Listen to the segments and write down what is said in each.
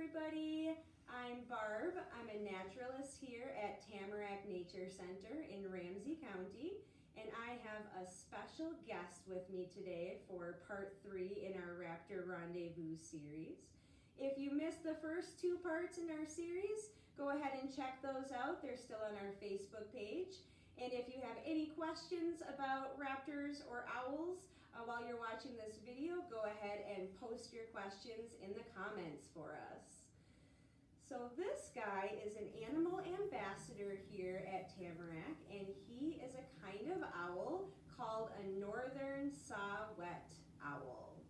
everybody. I'm Barb. I'm a naturalist here at Tamarack Nature Center in Ramsey County, and I have a special guest with me today for part three in our Raptor Rendezvous series. If you missed the first two parts in our series, go ahead and check those out. They're still on our Facebook page. And if you have any questions about raptors or owls uh, while you're watching this video, go ahead and post your questions in the comments for us. So this guy is an animal ambassador here at Tamarack, and he is a kind of owl called a northern saw-whet owl.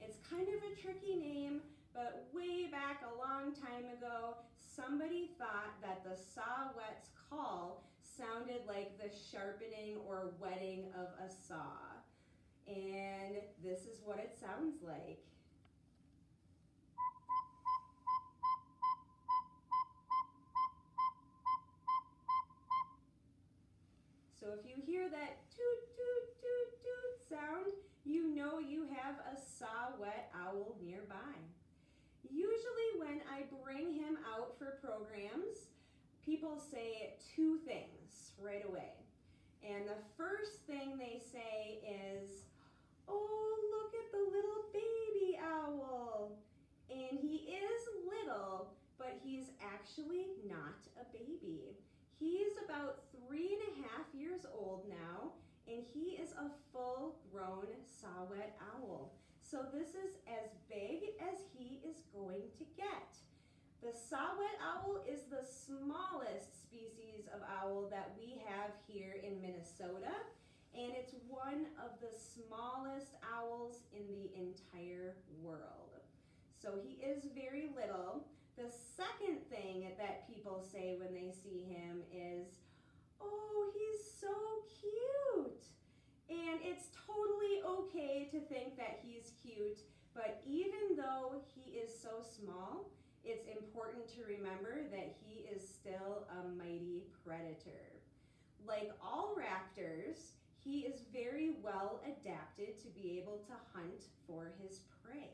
It's kind of a tricky name but way back a long time ago, somebody thought that the saw-whet's call sounded like the sharpening or whetting of a saw. And this is what it sounds like. So if you hear that toot, toot, toot, toot sound, you know you have a saw-whet owl nearby. When I bring him out for programs, people say two things right away. And the first thing they say is, oh, look at the little baby owl. And he is little, but he's actually not a baby. He's about three and a half years old now, and he is a full-grown saw-whet owl. So this is as big as he is going to get. The saw-whet owl is the smallest species of owl that we have here in Minnesota, and it's one of the smallest owls in the entire world. So he is very little. The second thing that people say when they see him is, oh, he's so cute. And it's totally okay to think that he's cute, but even though he is so small, it's important to remember that he is still a mighty predator. Like all raptors, he is very well adapted to be able to hunt for his prey.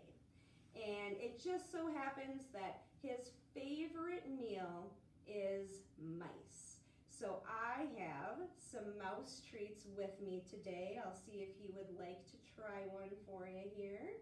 And it just so happens that his favorite meal is mice. So I have some mouse treats with me today. I'll see if he would like to try one for you here.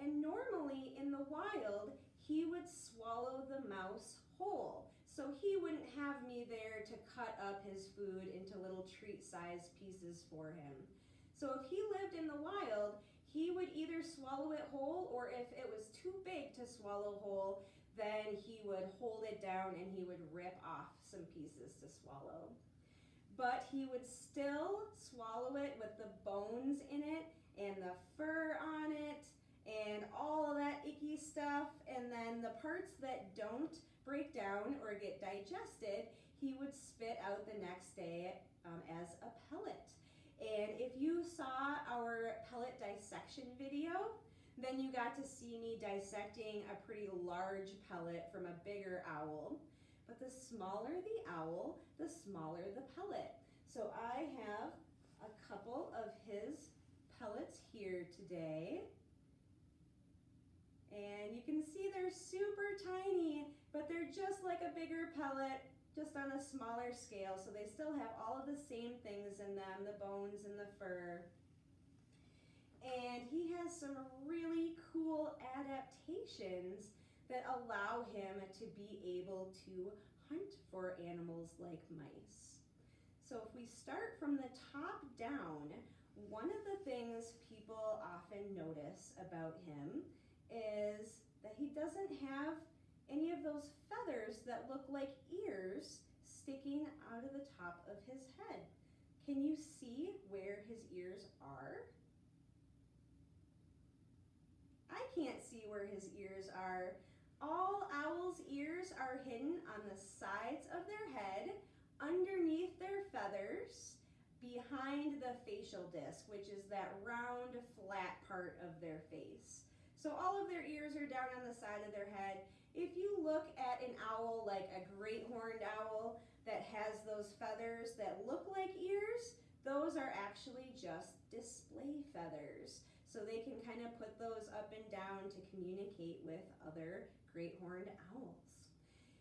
And normally in the wild, he would swallow the mouse whole. So he wouldn't have me there to cut up his food into little treat-sized pieces for him. So if he lived in the wild, he would either swallow it whole or if it was too big to swallow whole, then he would hold it down and he would rip off some pieces to swallow. But he would still swallow it with the bones in it and the fur on it and all of that icky stuff. And then the parts that don't break down or get digested, he would spit out the next day um, as a pellet. And if you saw our pellet dissection video, then you got to see me dissecting a pretty large pellet from a bigger owl. But the smaller the owl, the smaller the pellet. So I have a couple of his pellets here today. And you can see they're super tiny, but they're just like a bigger pellet just on a smaller scale. So they still have all of the same things in them, the bones and the fur. And he has some really cool adaptations that allow him to be able to hunt for animals like mice. So if we start from the top down, one of the things people often notice about him is that he doesn't have any of those feathers that look like ears sticking out of the top of his head. Can you see where his ears are? I can't see where his ears are. All owls' ears are hidden on the sides of their head, underneath their feathers, behind the facial disc, which is that round, flat part of their face. So all of their ears are down on the side of their head. If you look at an owl like a great horned owl that has those feathers that look like ears, those are actually just display feathers. So they can kind of put those up and down to communicate with other great horned owls.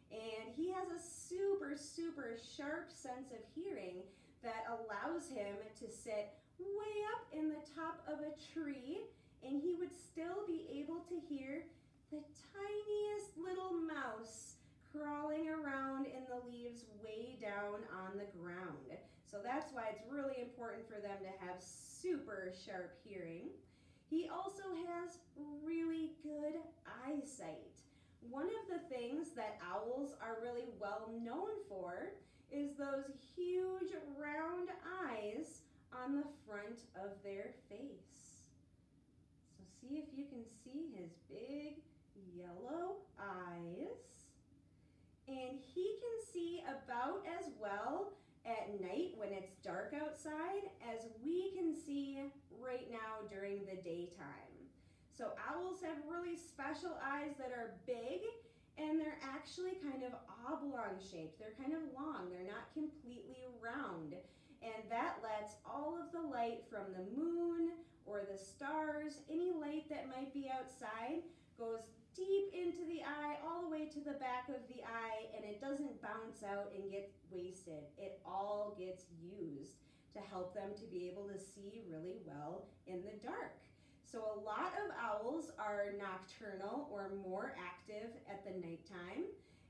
And he has a super, super sharp sense of hearing that allows him to sit way up in the top of a tree and he would still be able to hear the tiniest little mouse crawling around in the leaves way down on the ground. So that's why it's really important for them to have super sharp hearing. He also has really good eyesight. One of the things that owls are really well known for is those huge round eyes on the front of their face. So see if you can see his big yellow eyes. And he can see about as well at night when it's dark outside as we can see right now during the daytime. So owls have really special eyes that are big and they're actually kind of oblong shaped. They're kind of long, they're not completely round. And that lets all of the light from the moon or the stars, any light that might be outside, goes deep into the eye, all the way to the back of the eye, and it doesn't bounce out and get wasted. It all gets used to help them to be able to see really well in the dark. So a lot of owls are nocturnal or more active at the nighttime.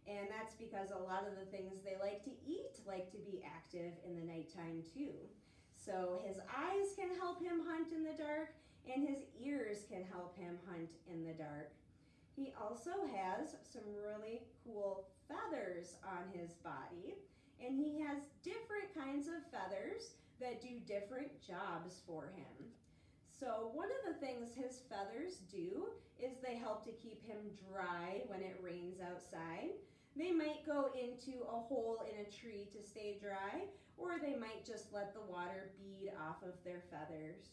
And that's because a lot of the things they like to eat like to be active in the nighttime too. So his eyes can help him hunt in the dark and his ears can help him hunt in the dark. He also has some really cool feathers on his body and he has different kinds of feathers that do different jobs for him. So one of the things his feathers do is they help to keep him dry when it rains outside. They might go into a hole in a tree to stay dry, or they might just let the water bead off of their feathers.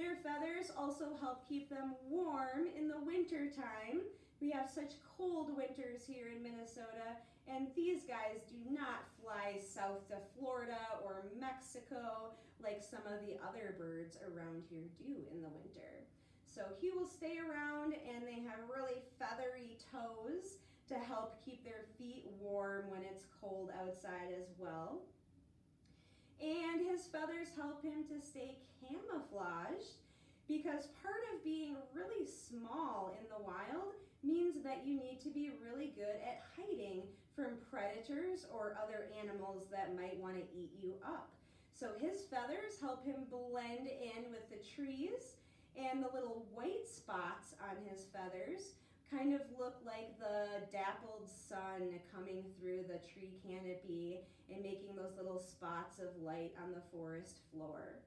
Their feathers also help keep them warm in the winter time. We have such cold winters here in Minnesota, and these guys do not fly south to Florida or Mexico like some of the other birds around here do in the winter. So he will stay around and they have really feathery toes to help keep their feet warm when it's cold outside as well. And his feathers help him to stay camouflaged because part of being really small in the wild means that you need to be really good at hiding from predators or other animals that might want to eat you up. So his feathers help him blend in with the trees and the little white spots on his feathers kind of look like the dappled sun coming through the tree canopy and making those little spots of light on the forest floor.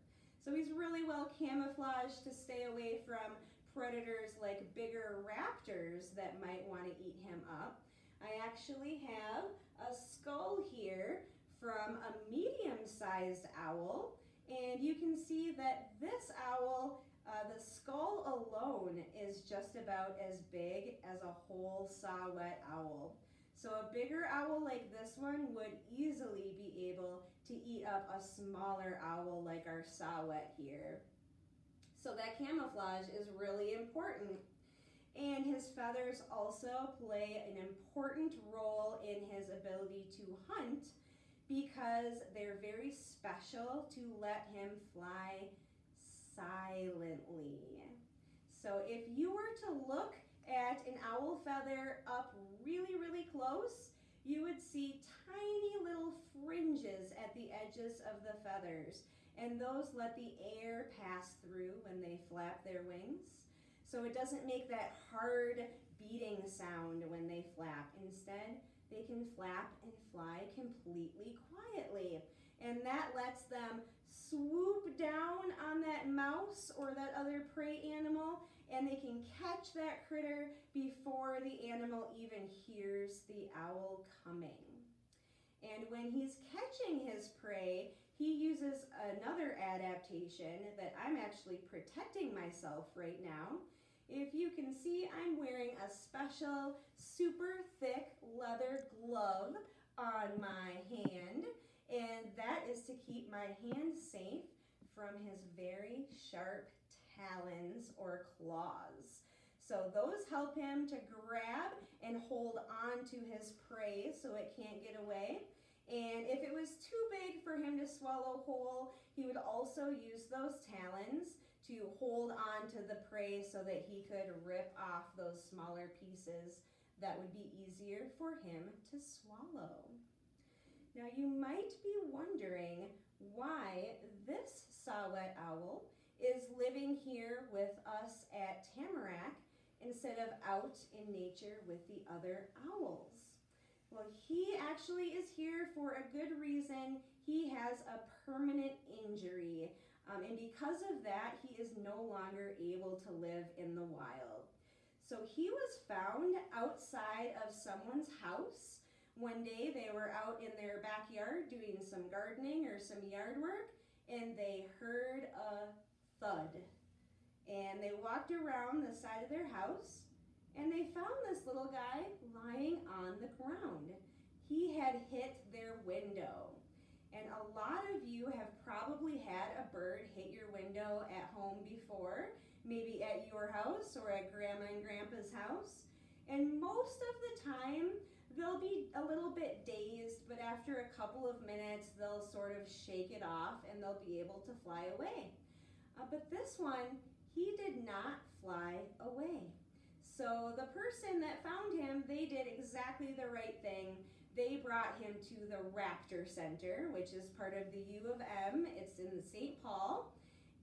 So he's really well camouflaged to stay away from predators like bigger raptors that might want to eat him up. I actually have a skull here from a medium-sized owl. And you can see that this owl, uh, the skull alone is just about as big as a whole saw-whet owl. So a bigger owl like this one would easily be able to eat up a smaller owl like our saw-whet here. So that camouflage is really important. And his feathers also play an important role in his ability to hunt because they're very special to let him fly silently. So if you were to look at an owl feather up really, really close, you would see tiny little fringes at the edges of the feathers. And those let the air pass through when they flap their wings. So it doesn't make that hard beating sound when they flap. Instead, they can flap and fly completely quietly. And that lets them swoop down on that mouse or that other prey animal and they can catch that critter before the animal even hears the owl coming. And when he's catching his prey, he uses another adaptation that I'm actually protecting myself right now if you can see, I'm wearing a special super thick leather glove on my hand, and that is to keep my hand safe from his very sharp talons or claws. So those help him to grab and hold on to his prey so it can't get away. And if it was too big for him to swallow whole, he would also use those talons to hold on to the prey so that he could rip off those smaller pieces that would be easier for him to swallow. Now you might be wondering why this saw-whet owl is living here with us at Tamarack instead of out in nature with the other owls. Well, he actually is here for a good reason. He has a permanent injury, um, and because of that, he is no longer able to live in the wild. So he was found outside of someone's house. One day they were out in their backyard doing some gardening or some yard work, and they heard a thud and they walked around the side of their house and they found this little guy lying on the ground. He had hit their window. And a lot of you have probably had a bird hit your window at home before, maybe at your house or at grandma and grandpa's house. And most of the time, they'll be a little bit dazed, but after a couple of minutes, they'll sort of shake it off and they'll be able to fly away. Uh, but this one, he did not fly away. So the person that found him, they did exactly the right thing. They brought him to the Raptor Center, which is part of the U of M. It's in St. Paul.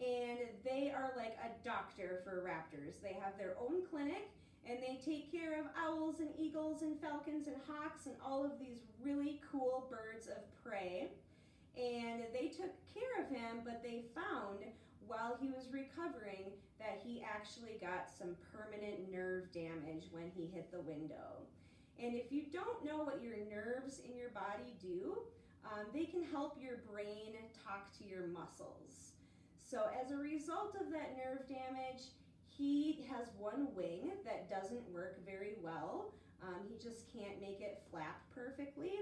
And they are like a doctor for raptors. They have their own clinic and they take care of owls and eagles and falcons and hawks and all of these really cool birds of prey. And they took care of him, but they found while he was recovering that he actually got some permanent nerve damage when he hit the window. And if you don't know what your nerves in your body do, um, they can help your brain talk to your muscles. So as a result of that nerve damage, he has one wing work very well. Um, he just can't make it flap perfectly.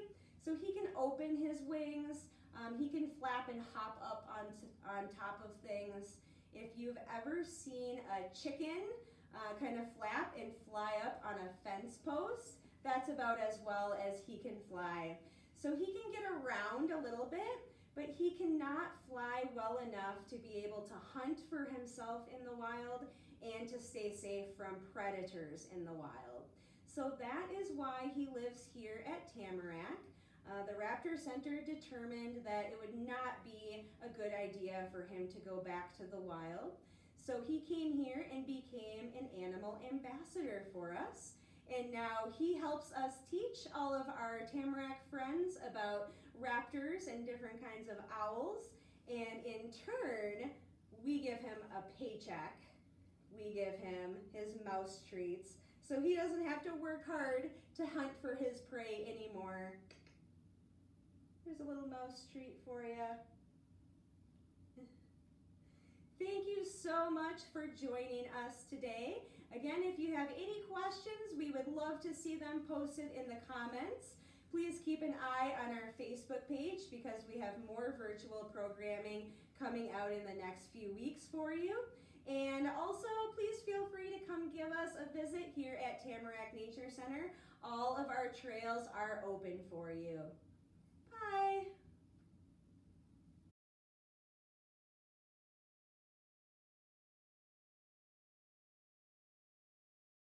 So he can open his wings, um, he can flap and hop up on, on top of things. If you've ever seen a chicken uh, kind of flap and fly up on a fence post, that's about as well as he can fly. So he can get around a little bit, but he cannot fly well enough to be able to hunt for himself in the wild and to stay safe from predators in the wild. So that is why he lives here at Tamarack. Uh, the Raptor Center determined that it would not be a good idea for him to go back to the wild. So he came here and became an animal ambassador for us. And now he helps us teach all of our Tamarack friends about raptors and different kinds of owls. And in turn, we give him a paycheck. We give him his mouse treats. So he doesn't have to work hard to hunt for his prey anymore. Here's a little mouse treat for you. Thank you so much for joining us today. Again, if you have any questions, we would love to see them posted in the comments. Please keep an eye on our Facebook page because we have more virtual programming coming out in the next few weeks for you. And also, please feel free to come give us a visit here at Tamarack Nature Center. All of our trails are open for you.